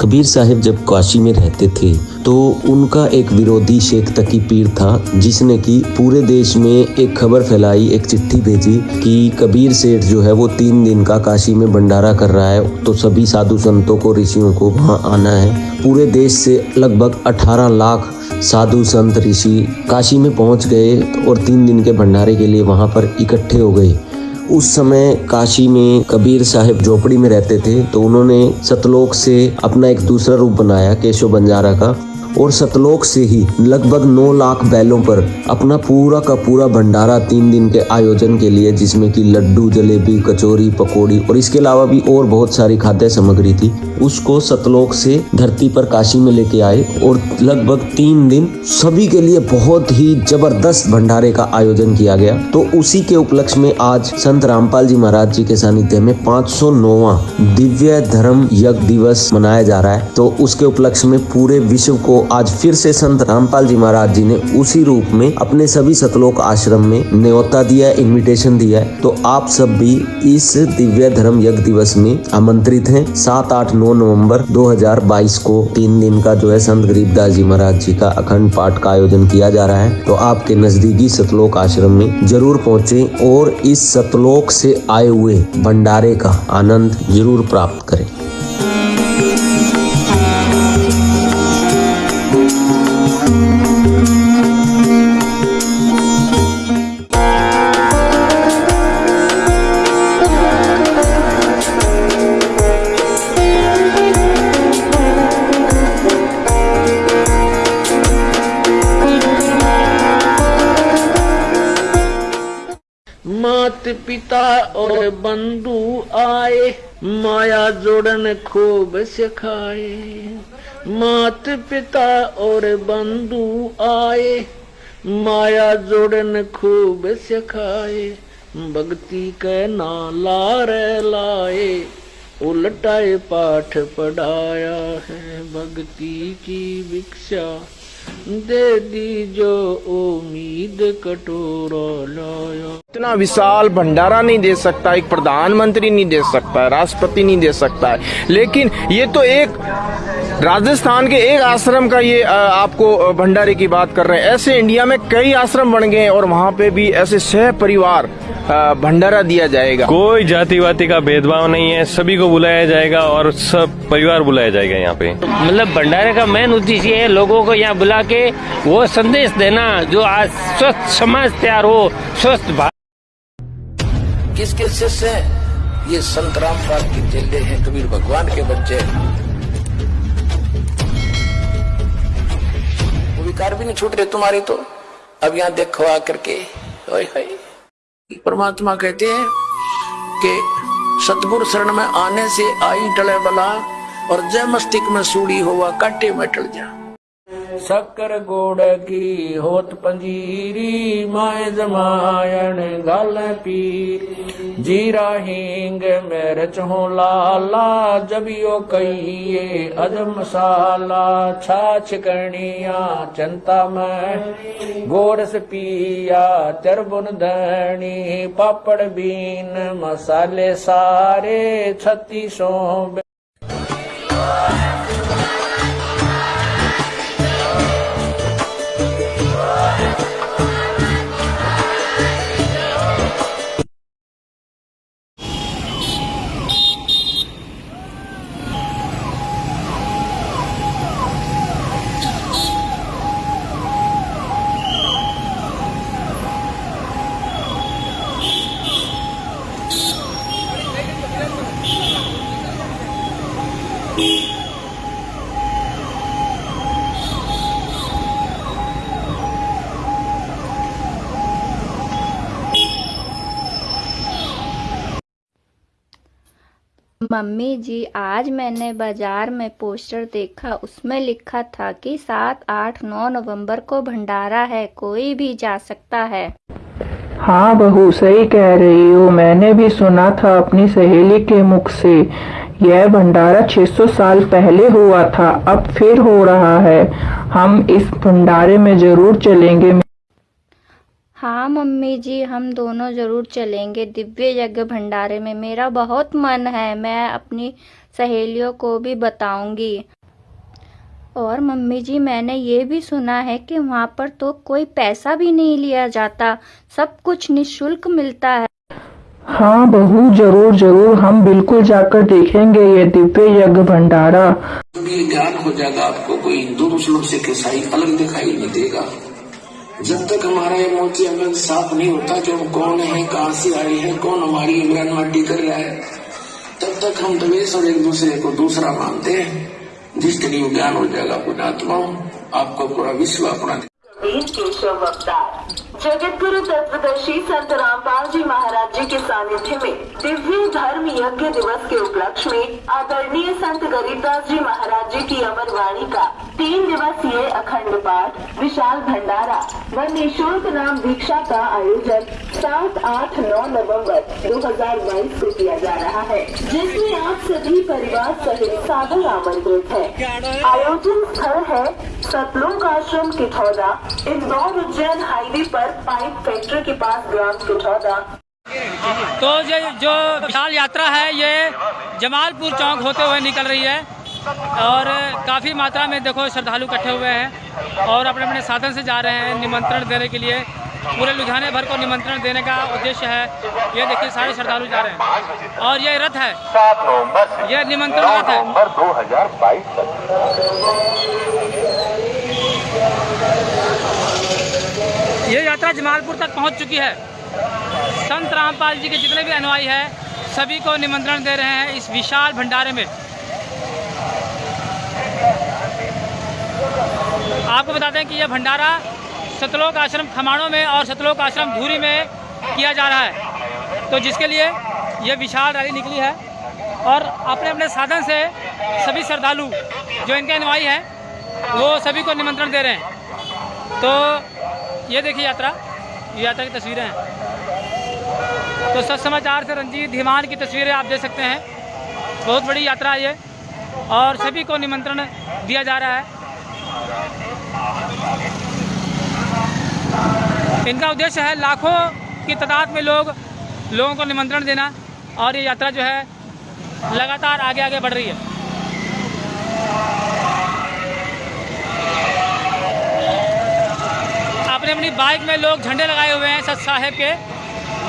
कबीर साहिब जब काशी में रहते थे तो उनका एक विरोधी शेख तकी पीर था, जिसने कि पूरे देश में एक खबर फैलाई, एक चिट्ठी भेजी कि कबीर सेठ जो है वो तीन दिन का काशी में भंडारा कर रहा है तो सभी साधु संतों को, ऋषियों को वहाँ आना है। पूरे देश से लगभग 18 लाख साधु संत ऋषि काशी में पहुँच गए और तीन दिन के भंडारे के लिए वहाँ पर इकट्ठे हो गए। उस समय काशी में कबीर साहिब झोपड़ी में रहते थे तो उन्होंने सतलोक से अपना एक दूसरा रूप बनाया, केशव बंजारा का। और सतलोक से ही लगभग 9 लाख बैलों पर अपना पूरा का पूरा भंडारा तीन दिन के आयोजन के लिए, जिसमें कि लड्डू, जलेबी, कचौरी, पकौड़ी और इसके अलावा भी और बहुत सारी खाद्य सामग्री थी, उसको सतलोक से धरती पर काशी में लेके आए और लगभग तीन दिन सभी के लिए बहुत ही ज़बरदस्त भंडारे का आयोजन किया गया। तो उसी के उपलक्ष्य में आज संत रामपाल जी महाराज जी के सानिध्य में पाँच सौ दिव्य धर्म यज्ञ दिवस मनाया जा रहा है। तो उसके उपलक्ष्य में पूरे विश्व को आज फिर से संत रामपाल जी महाराज जी ने उसी रूप में अपने सभी सतलोक आश्रम में न्योता दिया इनविटेशन दिया है। तो आप सब भी इस दिव्य धर्म यज्ञ दिवस में आमंत्रित हैं। सात आठ नौ नवंबर 2022 को तीन दिन का जो है संत गरीबदास जी महाराज जी का अखंड पाठ का आयोजन किया जा रहा है। तो आपके नजदीकी सतलोक आश्रम में ज़रूर पहुँचे और इस सतलोक से आए हुए भंडारे का आनंद ज़रूर प्राप्त करें। मात पिता और बंधु आए माया जोड़न खूब सिखाए। मात पिता और बंधु आए, माया जोड़न खूब सिखाए, भक्ति के नाला रे लाए, उलटाए पाठ पढ़ाया है भक्ति की भिक्षा। दे दी जो उम्मीद कटोरा लाया। इतना विशाल भंडारा नहीं दे सकता, एक प्रधानमंत्री नहीं दे सकता, राष्ट्रपति नहीं दे सकता। है लेकिन ये तो एक राजस्थान के एक आश्रम का ये आपको भंडारे की बात कर रहे हैं। ऐसे इंडिया में कई आश्रम बन गए हैं और वहाँ पे भी ऐसे सह परिवार भंडारा दिया जाएगा। कोई जाति वाति का भेदभाव नहीं है सभी को बुलाया जाएगा और सब परिवार बुलाया जाएगा यहाँ पे। मतलब भंडारे का मेन उद्देश्य है लोगों को यहाँ बुला के वो संदेश देना जो आज स्वस्थ समाज तैयार हो स्वस्थ भारत किसके शिष्य हैं? ये संत रामपाल के चेले हैं कबीर भगवान के बच्चे हैं भी नहीं छूट रहे तुम्हारी तो। अब यहाँ देखो आकर के। परमात्मा कहते हैं कि सतगुरु शरण में आने से आई टले बला और जय मस्तिष्क में सूढ़ी हुआ काटे में टल जा। शक्कर गोड़ की होत पंजीरी, माए जमायण गाल पीर। जीरा हींग मेरच हो लाला, जबियो कहिए अजम मसाला। छाछ कणिया चंता में। गोरस पिया, चरबुन धनी पापड़ बीन, मसाले सारे छत्तीसों मम्मी जी, आज मैंने बाज़ार में पोस्टर देखा। उसमें लिखा था कि सात, आठ, नौ नवंबर को भंडारा है, कोई भी जा सकता है। हाँ बहू, सही कह रही हो। मैंने भी सुना था अपनी सहेली के मुख से। यह भंडारा 600 साल पहले हुआ था, अब फिर हो रहा है। हम इस भंडारे में ज़रूर चलेंगे। हाँ मम्मी जी हम दोनों ज़रूर चलेंगे दिव्य यज्ञ भंडारे में। मेरा बहुत मन है मैं अपनी सहेलियों को भी बताऊँगी। और मम्मी जी मैंने ये भी सुना है कि वहाँ पर तो कोई पैसा भी नहीं लिया जाता सब कुछ निशुल्क मिलता है। हाँ बहू ज़रूर ज़रूर हम बिल्कुल जाकर देखेंगे ये दिव्य यज्ञ भंडारा। ज्ञान हो जाएगा आपको कोई हिंदू मुस्लिम सिख ईसाई अलग दिखाई नहीं देगा। जब तक हमारा ये मोची अमल साफ़ नहीं होता कि हम कौन है, कहाँ से आए हैं, कौन हमारी इमरान माटी कर रहा है, तब तक हम द्वेष और एक दूसरे को दूसरा मानते हैं। जिस दिन ज्ञान हो जाएगा पुणात्मा आपको पूरा विश्व अपना वीर केशव अवतार जगत गुरु तत्वदर्शी संत रामपाल जी महाराज जी के सानिध्य में दिव्य धर्म यज्ञ दिवस के उपलक्ष्य में आदरणीय संत गरीबदास जी महाराज जी की अमर वाणी का तीन दिवसीय अखंड पाठ, विशाल भंडारा व निःशुल्क नाम दीक्षा का आयोजन सात आठ नौ नवंबर 2022 को किया जा रहा है, जिसमें आप सभी परिवार सहित सादर आमंत्रित है। आयोजन स्थल है सतलोक आश्रम किठौदा इंदौर उज्जैन हाईवे पर पाइप फैक्ट्री के पास ग्राम किठौदा। तो ये जो विशाल यात्रा है ये जमालपुर चौक होते हुए निकल रही है और काफ़ी मात्रा में देखो श्रद्धालु इकट्ठे हुए हैं और अपने अपने साधन से जा रहे हैं निमंत्रण देने के लिए। पूरे लुधियाने भर को निमंत्रण देने का उद्देश्य है। ये देखिए सारे श्रद्धालु जा रहे हैं। और ये रथ है। ये निमंत्रण रथ है। ये यात्रा जमालपुर तक पहुँच चुकी है। संत रामपाल जी के जितने भी अनुयायी हैं, सभी को निमंत्रण दे रहे हैं इस विशाल भंडारे में। आपको बता दें कि यह भंडारा सतलोक आश्रम खमाणों में और सतलोक आश्रम धूरी में किया जा रहा है। तो जिसके लिए यह विशाल रैली निकली है और अपने अपने साधन से सभी श्रद्धालु, जो इनके अनुयायी हैं, वो सभी को निमंत्रण दे रहे हैं। तो ये देखिए यात्रा, ये यात्रा की तस्वीरें हैं। तो सच समाचार से रंजीत धीमान की तस्वीरें आप देख सकते हैं। बहुत बड़ी यात्रा है ये, और सभी को निमंत्रण दिया जा रहा है। इनका उद्देश्य है लाखों की तादाद में लोग, लोगों को निमंत्रण देना, और ये यात्रा जो है लगातार आगे आगे बढ़ रही है। अपनी अपनी बाइक में लोग झंडे लगाए हुए हैं सत साहेब के।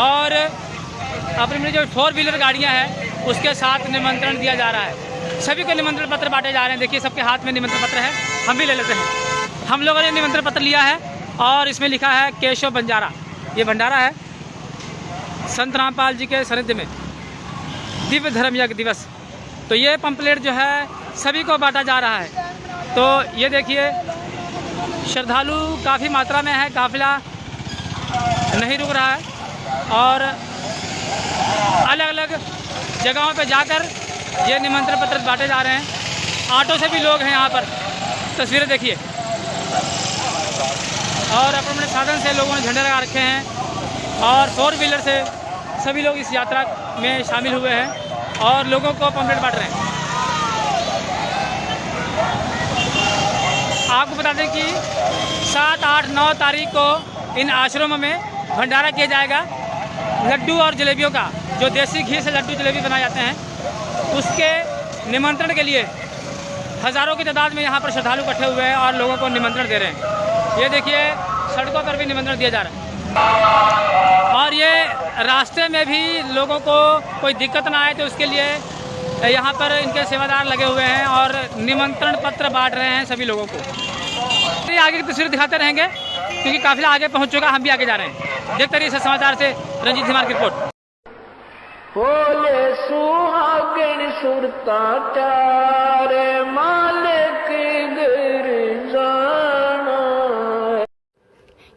और अपनी अपनी जो फोर व्हीलर गाड़ियाँ हैं, उसके साथ निमंत्रण दिया जा रहा है। सभी को निमंत्रण पत्र बांटे जा रहे हैं। देखिए, सबके हाथ में निमंत्रण पत्र है। हम भी ले लेते हैं। हम लोगों ने निमंत्रण पत्र लिया है और इसमें लिखा है केशव बंजारा। ये भंडारा है। संत रामपाल जी के सानिध्य में। दिव्य धर्म यज्ञ दिवस। तो ये पंपलेट जो है, सभी को बांटा जा रहा है। तो ये देखिए श्रद्धालु काफ़ी मात्रा में है, काफिला नहीं रुक रहा है। और अलग अलग जगहों पर जाकर ये निमंत्रण पत्र बांटे जा रहे हैं। ऑटो से भी लोग हैं यहाँ पर। तस्वीरें देखिए। और अपने अपने साधन से लोगों ने झंडे लगा रखे हैं। और फोर व्हीलर से सभी लोग इस यात्रा में शामिल हुए हैं। और लोगों को पम्पलेट बांट रहे हैं। आपको बता दें कि सात, आठ, नौ तारीख को इन आश्रमों में भंडारा किया जाएगा। लड्डू और जलेबियों का, जो देसी घी से लड्डू, जलेबी बनाए जाते हैं, उसके निमंत्रण के लिए हज़ारों की तादाद में यहाँ पर श्रद्धालु इकट्ठे हुए हैं और लोगों को निमंत्रण दे रहे हैं। ये देखिए, सड़कों पर भी निमंत्रण दिया जा रहा है। और ये रास्ते में भी लोगों को कोई दिक्कत ना आए तो उसके लिए यहाँ पर इनके सेवादार लगे हुए हैं और निमंत्रण पत्र बांट रहे हैं सभी लोगों को। ये आगे की तस्वीर दिखाते रहेंगे क्योंकि काफिला आगे पहुँच चुका हम भी आगे जा रहे हैं। देखते रहिए इस समाचार से रंजीत धीमान की रिपोर्ट। बोले सुहागण सुरता चारे मालिक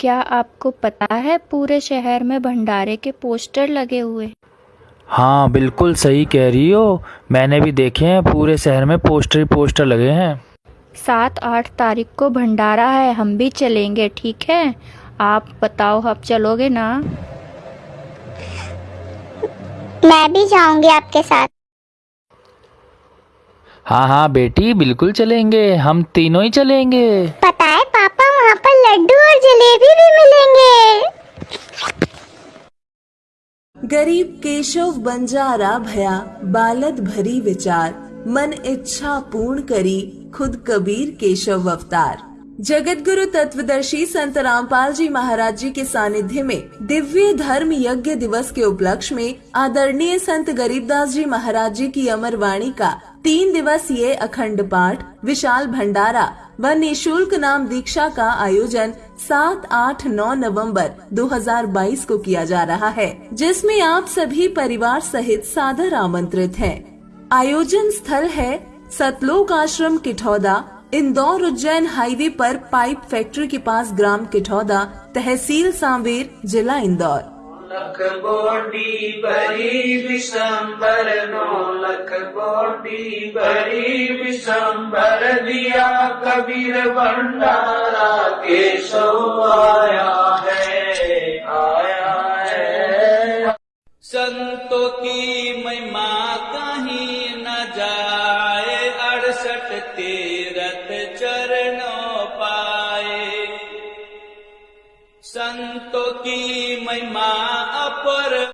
क्या आपको पता है पूरे शहर में भंडारे के पोस्टर लगे हुए? हाँ बिल्कुल सही कह रही हो। मैंने भी देखे हैं पूरे शहर में पोस्टर ही पोस्टर लगे हैं। सात आठ तारीख को भंडारा है हम भी चलेंगे ठीक है? आप बताओ आप चलोगे ना? मैं भी जाऊँगी आपके साथ। हाँ हाँ बेटी बिल्कुल चलेंगे हम तीनों ही चलेंगे। पता है पापा वहाँ पर लड्डू और जलेबी भी मिलेंगे। गरीब केशव बंजारा भया बालद भरी विचार। मन इच्छा पूर्ण करी खुद कबीर केशव अवतार जगत गुरु तत्वदर्शी संत रामपाल जी महाराज जी के सानिध्य में दिव्य धर्म यज्ञ दिवस के उपलक्ष्य में आदरणीय संत गरीबदास जी महाराज जी की अमर वाणी का तीन दिवसीय अखंड पाठ विशाल भंडारा व निशुल्क नाम दीक्षा का आयोजन 7, 8, 9 नवंबर 2022 को किया जा रहा है जिसमें आप सभी परिवार सहित सादर आमंत्रित हैं। आयोजन स्थल है सतलोक आश्रम किठौदा इंदौर उज्जैन हाईवे पर पाइप फैक्ट्री के पास ग्राम किठौदा तहसील सांवेर जिला इंदौर। दिया कबीर भंडारा केशव आया है आया है। संतों की महिमा अड़सठ तीरथ चरणों पाए। संतों की महिमा अपर